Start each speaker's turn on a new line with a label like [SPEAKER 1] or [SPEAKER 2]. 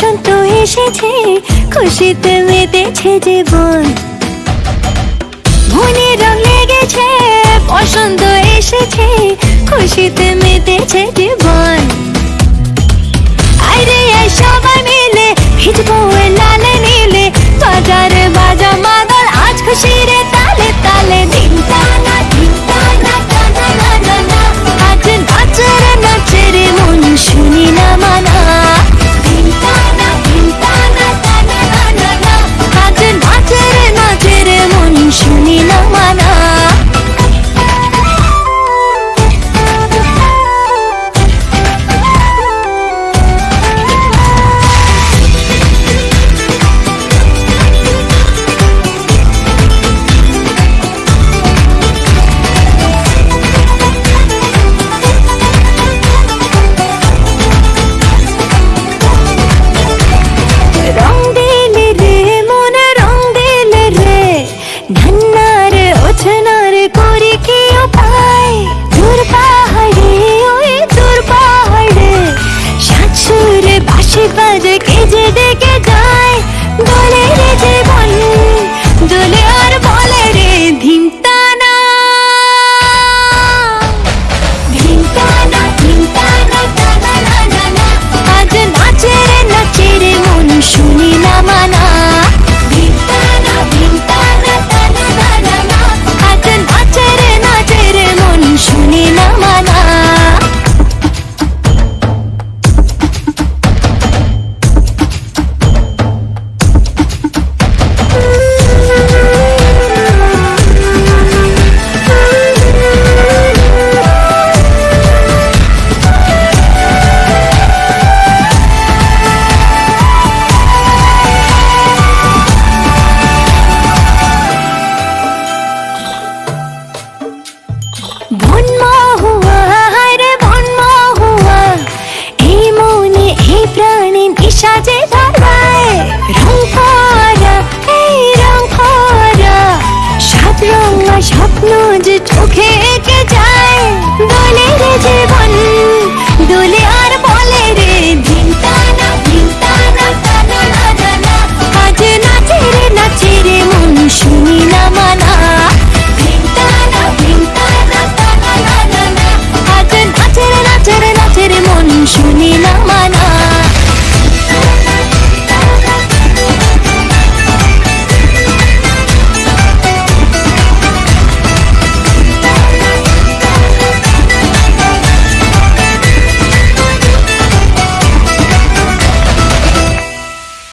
[SPEAKER 1] বসন্ত এসেছে খুশিতে মেতেছে জীবন। ভুনে রং লেগেছে বসন্ত এসেছে খুশিতে মেতেছে জীবন। Çift verecek, ecirdik সাজে ধরবায়